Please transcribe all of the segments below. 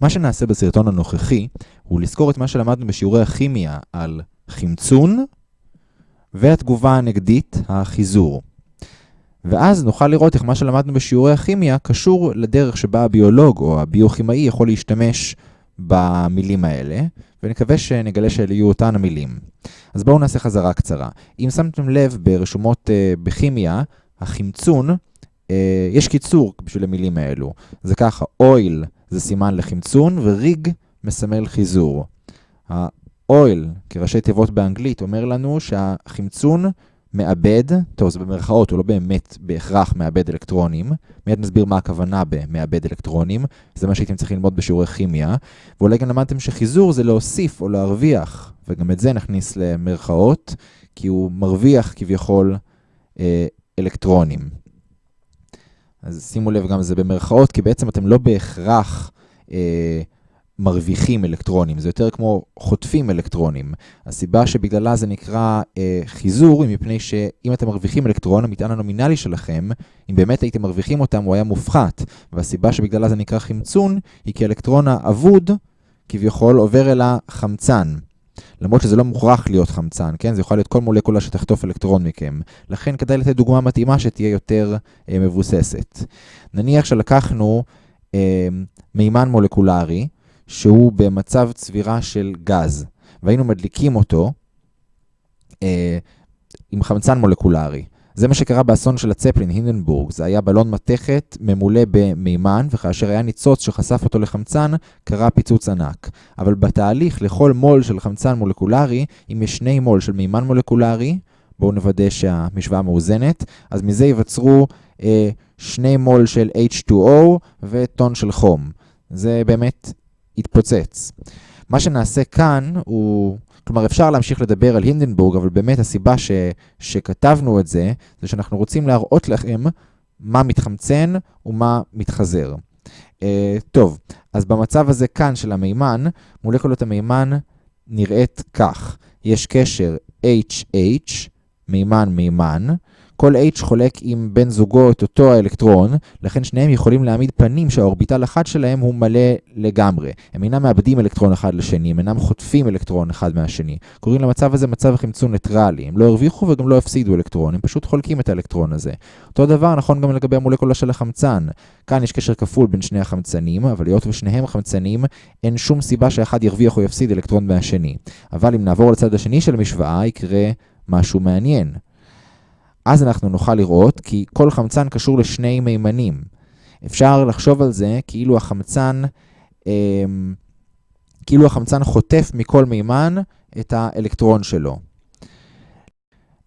מה שנעשה בסרטון הנוכחי הוא לזכור את מה שלמדנו בשיעורי הכימיה על חמצון והתגובה הנגדית, החיזור. ואז נוכל לראות איך מה שלמדנו בשיעורי הכימיה קשור לדרך שבה הביולוג או הביוכימאי יכול להשתמש במילים האלה, ונקווה שנגלה שאלה יהיו אותן המילים. אז בואו נעשה חזרה קצרה. אם שמתם לב ברשומות uh, בכימיה, החמצון, uh, יש קיצור בשביל המילים האלו. זה ככה, אויל זה סימן לחמצון, וריג מסמל חיזור. האויל, כראשי תיבות באנגלית, אומר לנו שהחמצון מאבד, טוב זה במרכאות, הוא לא באמת בהכרח מאבד אלקטרונים, מיד נסביר מה הכוונה במאבד אלקטרונים, זה מה שהייתם צריכים ללמוד בשיעורי כימיה, ואולי גם למדתם שחיזור זה להוסיף או להרוויח, וגם את זה נכניס למרכאות, כי הוא מרוויח כביכול אה, אלקטרונים. אז שימו לב גם זה במרכאות, כי בעצם אתם לא בהכרח אה, מרוויחים אלקטרונים, זה יותר כמו חוטפים אלקטרונים. הסיבה שבגללה זה נקרא אה, חיזור היא מפני שאם אתם מרוויחים אלקטרון, המטען הנומינלי שלכם, אם באמת הייתם מרוויחים אותם, הוא היה מופחת. והסיבה שבגללה זה נקרא חמצון, היא כי האלקטרון האבוד, כביכול, עובר אל החמצן. למרות שזה לא מוכרח להיות חמצן, כן? זה יכול להיות כל מולקולה שתחטוף אלקטרון מכם. לכן כדאי לתת דוגמה מתאימה שתהיה יותר אה, מבוססת. נניח שלקחנו אה, מימן מולקולרי, שהוא במצב צבירה של גז, והיינו מדליקים אותו אה, עם חמצן מולקולרי. זה מה שקרה באסון של הצפלין, הינדנבורג. זה היה בלון מתכת ממולא במימן, וכאשר היה ניצוץ שחשף אותו לחמצן, קרה פיצוץ ענק. אבל בתהליך, לכל מול של חמצן מולקולרי, אם יש שני מול של מימן מולקולרי, בואו נוודא שהמשוואה מאוזנת, אז מזה ייווצרו אה, שני מול של H2O וטון של חום. זה באמת יתפוצץ. מה שנעשה כאן הוא, כלומר אפשר להמשיך לדבר על הינדנבורג, אבל באמת הסיבה ש, שכתבנו את זה, זה שאנחנו רוצים להראות לכם מה מתחמצן ומה מתחזר. Uh, טוב, אז במצב הזה כאן של המימן, מולקולות המימן נראית כך. יש קשר HH, מימן מימן, כל H חולק עם בן זוגו את אותו האלקטרון, לכן שניהם יכולים להעמיד פנים שהאורביטל אחד שלהם הוא מלא לגמרי. הם אינם מאבדים אלקטרון אחד לשני, הם אינם חוטפים אלקטרון אחד מהשני. קוראים למצב הזה מצב חמצון ניטרלי. הם לא הרוויחו וגם לא הפסידו אלקטרון, הם פשוט חולקים את האלקטרון הזה. אותו דבר נכון גם לגבי המולקולה של החמצן. כאן יש קשר כפול בין שני החמצנים, אבל היות ושניהם חמצנים, אין שום סיבה שאחד ירוויח או יפסיד אלקטרון מהשני. אבל אם נעבור לצד השני של המשוואה, יקרה משהו מעניין. אז אנחנו נוכל לראות כי כל חמצן קשור לשני מימנים. אפשר לחשוב על זה כאילו החמצן, אה, כאילו החמצן חוטף מכל מימן את האלקטרון שלו.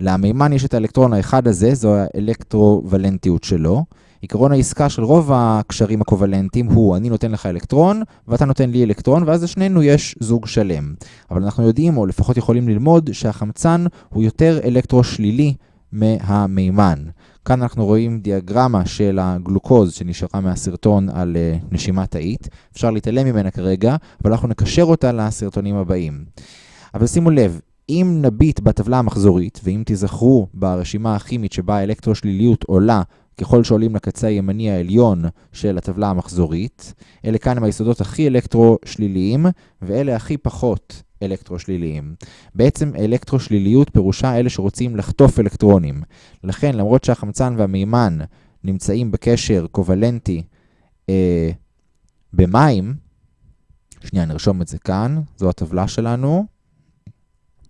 למימן יש את האלקטרון האחד הזה, זו האלקטרוולנטיות שלו. עקרון העסקה של רוב הקשרים הקוולנטיים הוא אני נותן לך אלקטרון ואתה נותן לי אלקטרון ואז לשנינו יש זוג שלם. אבל אנחנו יודעים, או לפחות יכולים ללמוד, שהחמצן הוא יותר אלקטרו-שלילי מהמימן. כאן אנחנו רואים דיאגרמה של הגלוקוז שנשארה מהסרטון על uh, נשימה תאית. אפשר להתעלם ממנה כרגע, אבל אנחנו נקשר אותה לסרטונים הבאים. אבל שימו לב, אם נביט בטבלה המחזורית, ואם תיזכרו ברשימה הכימית שבה האלקטרושליליות עולה ככל שעולים לקצה הימני העליון של הטבלה המחזורית, אלה כאן הם היסודות הכי אלקטרושליליים, ואלה הכי פחות אלקטרושליליים. בעצם אלקטרושליליות פירושה אלה שרוצים לחטוף אלקטרונים. לכן, למרות שהחמצן והמימן נמצאים בקשר קוולנטי אה, במים, שנייה, נרשום את זה כאן, זו הטבלה שלנו.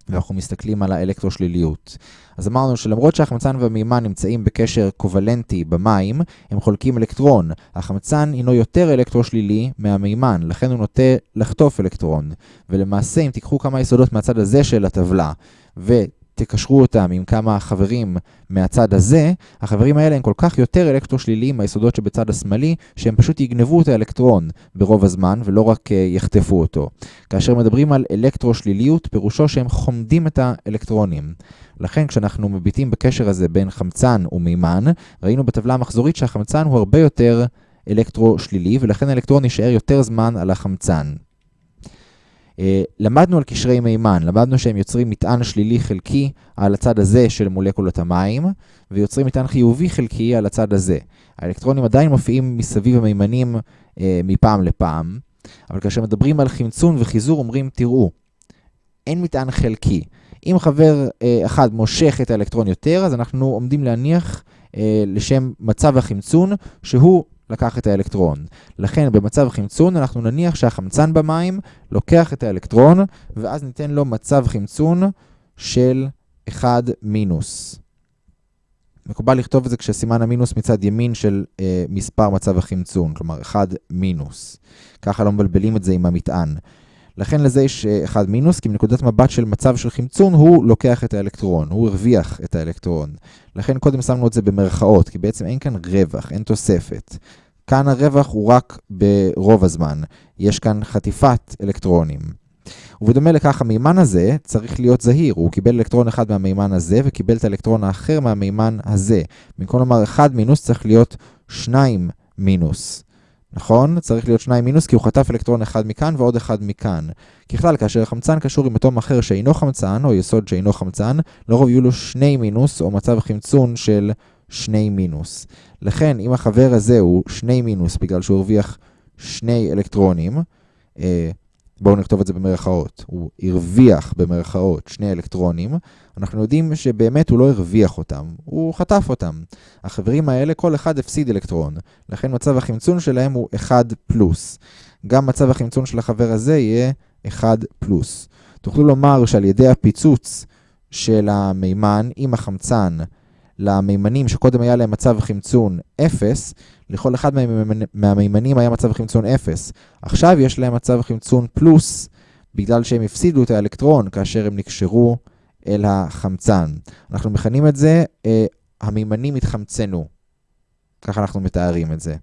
ואנחנו מסתכלים על האלקטרושליליות. אז אמרנו שלמרות שהחמצן והמימן נמצאים בקשר קוולנטי במים, הם חולקים אלקטרון. החמצן הינו יותר אלקטרושלילי מהמימן, לכן הוא נוטה לחטוף אלקטרון. ולמעשה, אם תיקחו כמה יסודות מהצד הזה של הטבלה, ו... תקשרו אותם עם כמה חברים מהצד הזה, החברים האלה הם כל כך יותר אלקטרושליליים מהיסודות שבצד השמאלי, שהם פשוט יגנבו את האלקטרון ברוב הזמן, ולא רק יחטפו אותו. כאשר מדברים על אלקטרושליליות, פירושו שהם חומדים את האלקטרונים. לכן כשאנחנו מביטים בקשר הזה בין חמצן ומימן, ראינו בטבלה המחזורית שהחמצן הוא הרבה יותר אלקטרושלילי, ולכן האלקטרון יישאר יותר זמן על החמצן. אה, למדנו על קשרי מימן, למדנו שהם יוצרים מטען שלילי חלקי על הצד הזה של מולקולות המים, ויוצרים מטען חיובי חלקי על הצד הזה. האלקטרונים עדיין מופיעים מסביב המימנים אה, מפעם לפעם, אבל כאשר מדברים על חמצון וחיזור, אומרים, תראו, אין מטען חלקי. אם חבר אה, אחד מושך את האלקטרון יותר, אז אנחנו עומדים להניח אה, לשם מצב החמצון, שהוא לקח את האלקטרון. לכן במצב חמצון אנחנו נניח שהחמצן במים לוקח את האלקטרון, ואז ניתן לו מצב חמצון של 1 מינוס. מקובל לכתוב את זה כשסימן המינוס מצד ימין של אה, מספר מצב החמצון, כלומר 1 מינוס. ככה לא מבלבלים את זה עם המטען. לכן לזה יש 1 אה, מינוס, כי מנקודת מבט של מצב של חמצון, הוא לוקח את האלקטרון, הוא הרוויח את האלקטרון. לכן קודם שמנו את זה במרכאות, כי בעצם אין כאן רווח, אין תוספת. כאן הרווח הוא רק ברוב הזמן. יש כאן חטיפת אלקטרונים. ובדומה לכך, המימן הזה צריך להיות זהיר. הוא קיבל אלקטרון אחד מהמימן הזה, וקיבל את האלקטרון האחר מהמימן הזה. במקום לומר 1 מינוס, צריך להיות 2 מינוס. נכון? צריך להיות 2 מינוס, כי הוא חטף אלקטרון אחד מכאן ועוד אחד מכאן. ככלל, כאשר החמצן קשור עם אטום אחר שאינו חמצן, או יסוד שאינו חמצן, לרוב יהיו לו 2 מינוס, או מצב חמצון של 2 מינוס. לכן, אם החבר הזה הוא 2 מינוס, בגלל שהוא הרוויח 2 אלקטרונים, אה, בואו נכתוב את זה במרכאות, הוא הרוויח במרכאות שני אלקטרונים, אנחנו יודעים שבאמת הוא לא הרוויח אותם, הוא חטף אותם. החברים האלה, כל אחד הפסיד אלקטרון, לכן מצב החמצון שלהם הוא 1 פלוס. גם מצב החמצון של החבר הזה יהיה 1 פלוס. תוכלו לומר שעל ידי הפיצוץ של המימן עם החמצן למימנים שקודם היה להם מצב חמצון 0, לכל אחד מהמימנים היה מצב חמצון 0. עכשיו יש להם מצב חמצון פלוס, בגלל שהם הפסידו את האלקטרון כאשר הם נקשרו אל החמצן. אנחנו מכנים את זה, אה, המימנים התחמצנו. ככה אנחנו מתארים את זה.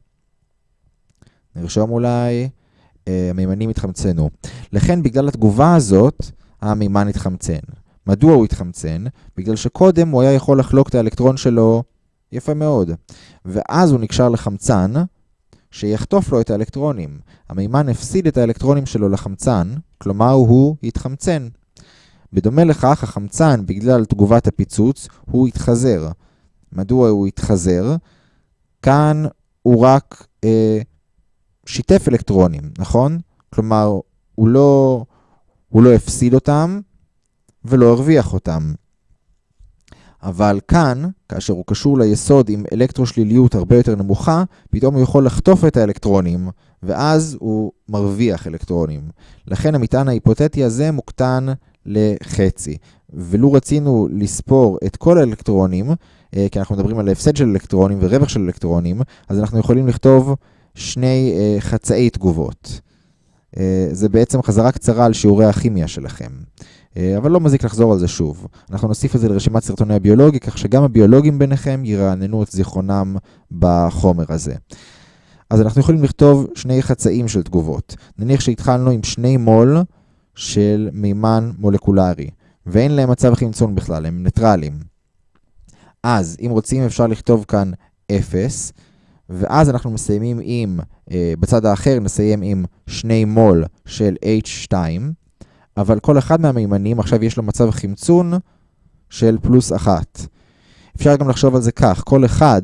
נרשום אולי, אה, המימנים התחמצנו. לכן, בגלל התגובה הזאת, המימן התחמצן. מדוע הוא התחמצן? בגלל שקודם הוא היה יכול לחלוק את האלקטרון שלו יפה מאוד. ואז הוא נקשר לחמצן, שיחטוף לו את האלקטרונים. המימן הפסיד את האלקטרונים שלו לחמצן, כלומר הוא התחמצן. בדומה לכך, החמצן, בגלל תגובת הפיצוץ, הוא התחזר. מדוע הוא התחזר? כאן הוא רק אה, שיתף אלקטרונים, נכון? כלומר, הוא לא, הוא לא הפסיד אותם ולא הרוויח אותם. אבל כאן, כאשר הוא קשור ליסוד עם אלקטרושליליות הרבה יותר נמוכה, פתאום הוא יכול לחטוף את האלקטרונים, ואז הוא מרוויח אלקטרונים. לכן המטען ההיפותטי הזה מוקטן לחצי. ולו רצינו לספור את כל האלקטרונים, אה, כי אנחנו מדברים על הפסד של אלקטרונים ורווח של אלקטרונים, אז אנחנו יכולים לכתוב שני אה, חצאי תגובות. אה, זה בעצם חזרה קצרה על שיעורי הכימיה שלכם. אה, אבל לא מזיק לחזור על זה שוב. אנחנו נוסיף את זה לרשימת סרטוני הביולוגי, כך שגם הביולוגים ביניכם ירעננו את זיכרונם בחומר הזה. אז אנחנו יכולים לכתוב שני חצאים של תגובות. נניח שהתחלנו עם שני מול של מימן מולקולרי, ואין להם מצב חמצון בכלל, הם ניטרלים. אז אם רוצים אפשר לכתוב כאן 0, ואז אנחנו מסיימים עם, אה, בצד האחר נסיים עם שני מול של H2, אבל כל אחד מהמימנים עכשיו יש לו מצב חמצון של פלוס אחת. אפשר גם לחשוב על זה כך, כל אחד,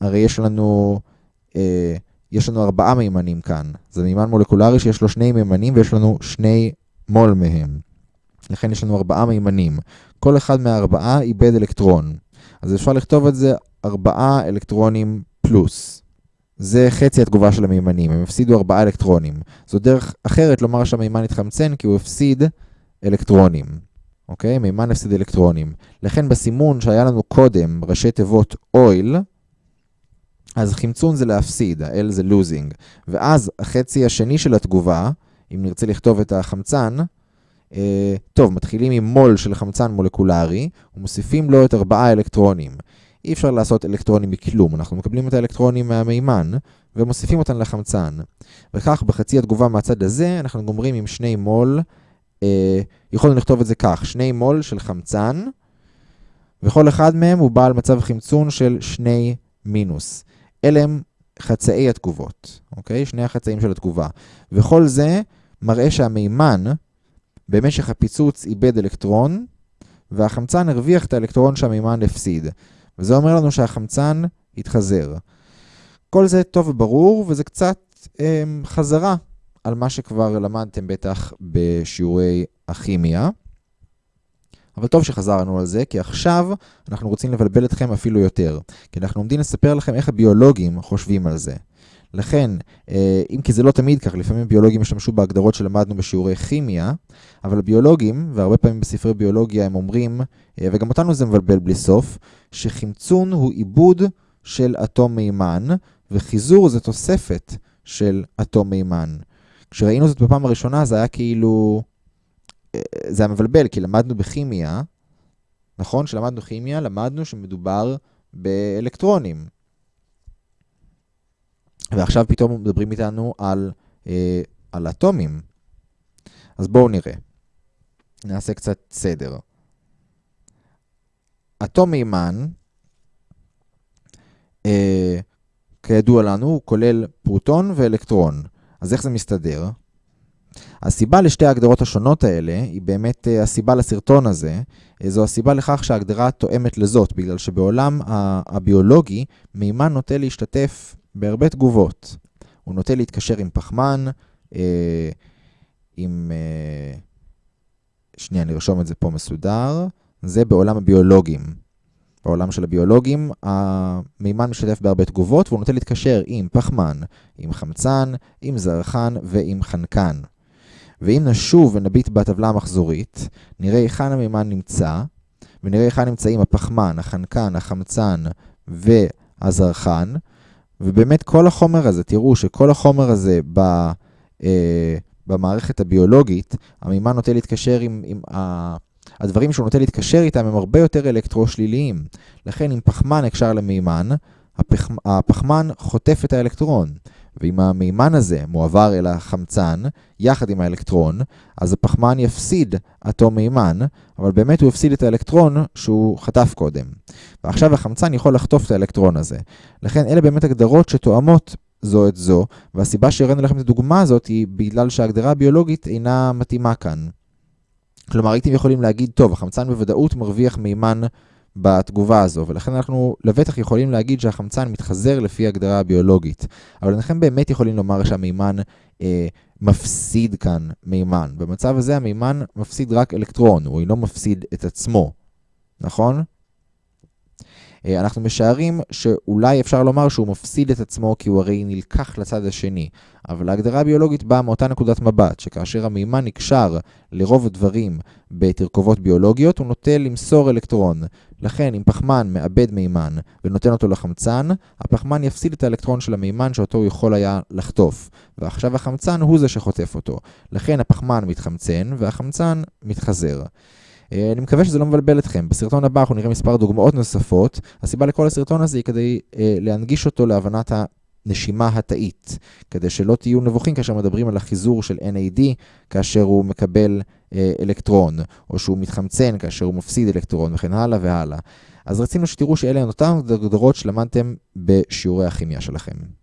הרי יש לנו, אה, יש לנו ארבעה מימנים כאן. זה מימן מולקולרי שיש לו שני מימנים ויש לנו שני מול מהם. לכן יש לנו ארבעה מימנים. כל אחד מהארבעה איבד אלקטרון. אז אפשר לכתוב את זה ארבעה אלקטרונים פלוס. זה חצי התגובה של המימנים, הם הפסידו 4 אלקטרונים. זו דרך אחרת לומר שהמימן התחמצן כי הוא הפסיד אלקטרונים. אוקיי? מימן הפסיד אלקטרונים. לכן בסימון שהיה לנו קודם, ראשי תיבות אויל, אז חמצון זה להפסיד, ה-L זה losing. ואז החצי השני של התגובה, אם נרצה לכתוב את החמצן, אה, טוב, מתחילים עם מול של חמצן מולקולרי, ומוסיפים לו את 4 אלקטרונים. אי אפשר לעשות אלקטרונים מכלום, אנחנו מקבלים את האלקטרונים מהמימן ומוסיפים אותם לחמצן. וכך בחצי התגובה מהצד הזה אנחנו גומרים עם שני מול, אה, יכולנו לכתוב את זה כך, שני מול של חמצן, וכל אחד מהם הוא בעל מצב חמצון של שני מינוס. אלה הם חצאי התגובות, אוקיי? שני החצאים של התגובה. וכל זה מראה שהמימן במשך הפיצוץ איבד אלקטרון, והחמצן הרוויח את האלקטרון שהמימן הפסיד. וזה אומר לנו שהחמצן התחזר. כל זה טוב וברור, וזה קצת אה, חזרה על מה שכבר למדתם בטח בשיעורי הכימיה. אבל טוב שחזרנו על זה, כי עכשיו אנחנו רוצים לבלבל אתכם אפילו יותר. כי אנחנו עומדים לספר לכם איך הביולוגים חושבים על זה. לכן, אה, אם כי זה לא תמיד כך, לפעמים ביולוגים השתמשו בהגדרות שלמדנו בשיעורי כימיה, אבל הביולוגים, והרבה פעמים בספרי ביולוגיה הם אומרים, אה, וגם אותנו זה מבלבל בלי סוף, שחמצון הוא עיבוד של אטום מימן, וחיזור זה תוספת של אטום מימן. כשראינו זאת בפעם הראשונה זה היה כאילו... אה, זה היה מבלבל, כי למדנו בכימיה, נכון? כשלמדנו כימיה, למדנו שמדובר באלקטרונים. ועכשיו פתאום מדברים איתנו על, אה, על אטומים. אז בואו נראה. נעשה קצת סדר. אטום מימן, אה, כידוע לנו, הוא כולל פרוטון ואלקטרון. אז איך זה מסתדר? הסיבה לשתי ההגדרות השונות האלה היא באמת אה, הסיבה לסרטון הזה. אה, זו הסיבה לכך שההגדרה תואמת לזאת, בגלל שבעולם הביולוגי מימן נוטה להשתתף בהרבה תגובות. הוא נוטה להתקשר עם פחמן, אה, עם... אה, שנייה, נרשום את זה פה מסודר. זה בעולם הביולוגים. בעולם של הביולוגים, המימן משתתף בהרבה תגובות, והוא נוטה להתקשר עם פחמן, עם חמצן, עם זרחן ועם חנקן. ואם נשוב ונביט בטבלה המחזורית, נראה היכן המימן נמצא, ונראה היכן נמצאים הפחמן, החנקן, החמצן והזרחן, ובאמת כל החומר הזה, תראו שכל החומר הזה ב, אה, במערכת הביולוגית, המימן נוטה להתקשר עם, עם ה... הדברים שהוא נוטה להתקשר איתם הם הרבה יותר אלקטרושליליים. לכן אם פחמן נקשר למימן, הפח... הפחמן חוטף את האלקטרון. ואם המימן הזה מועבר אל החמצן, יחד עם האלקטרון, אז הפחמן יפסיד אטום מימן, אבל באמת הוא יפסיד את האלקטרון שהוא חטף קודם. ועכשיו החמצן יכול לחטוף את האלקטרון הזה. לכן אלה באמת הגדרות שתואמות זו את זו, והסיבה שהראינו לכם את הדוגמה הזאת היא בגלל שההגדרה הביולוגית אינה מתאימה כאן. כלומר, הייתם יכולים להגיד, טוב, החמצן בוודאות מרוויח מימן בתגובה הזו, ולכן אנחנו לבטח יכולים להגיד שהחמצן מתחזר לפי הגדרה הביולוגית. אבל אינכם באמת יכולים לומר שהמימן אה, מפסיד כאן מימן. במצב הזה המימן מפסיד רק אלקטרון, הוא אינו מפסיד את עצמו, נכון? אה, אנחנו משערים שאולי אפשר לומר שהוא מפסיד את עצמו כי הוא הרי נלקח לצד השני. אבל ההגדרה הביולוגית באה מאותה נקודת מבט, שכאשר המימן נקשר לרוב הדברים בתרכובות ביולוגיות, הוא נוטה למסור אלקטרון. לכן, אם פחמן מאבד מימן ונותן אותו לחמצן, הפחמן יפסיד את האלקטרון של המימן שאותו הוא יכול היה לחטוף. ועכשיו החמצן הוא זה שחוטף אותו. לכן הפחמן מתחמצן והחמצן מתחזר. אה, אני מקווה שזה לא מבלבל אתכם. בסרטון הבא אנחנו נראה מספר דוגמאות נוספות. הסיבה לכל הסרטון הזה היא כדי אה, להנגיש אותו להבנת הנשימה התאית, כדי שלא תהיו נבוכים כאשר מדברים על החיזור של NAD כאשר הוא מקבל אה, אלקטרון, או שהוא מתחמצן כאשר הוא מפסיד אלקטרון וכן הלאה והלאה. אז רצינו שתראו שאלה הן אותן הגדרות שלמדתם בשיעורי הכימיה שלכם.